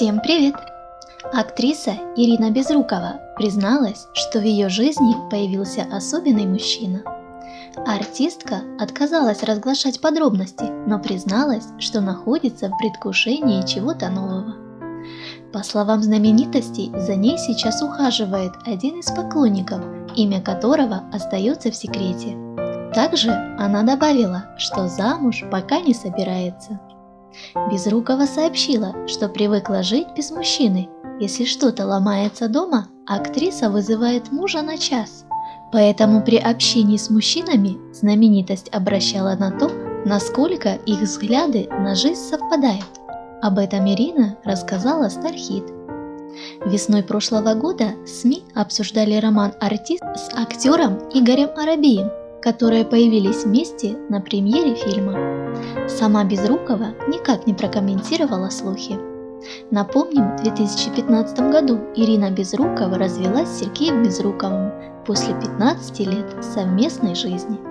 Всем привет! Актриса Ирина Безрукова призналась, что в ее жизни появился особенный мужчина. Артистка отказалась разглашать подробности, но призналась, что находится в предвкушении чего-то нового. По словам знаменитостей, за ней сейчас ухаживает один из поклонников, имя которого остается в секрете. Также она добавила, что замуж пока не собирается. Безрукова сообщила, что привыкла жить без мужчины. Если что-то ломается дома, актриса вызывает мужа на час. Поэтому при общении с мужчинами знаменитость обращала на то, насколько их взгляды на жизнь совпадают. Об этом Ирина рассказала Стархит. Весной прошлого года СМИ обсуждали роман «Артист» с актером Игорем Арабием, которые появились вместе на премьере фильма. Сама Безрукова никак не прокомментировала слухи. Напомним, в 2015 году Ирина Безрукова развелась с Сергеем Безруковым после 15 лет совместной жизни.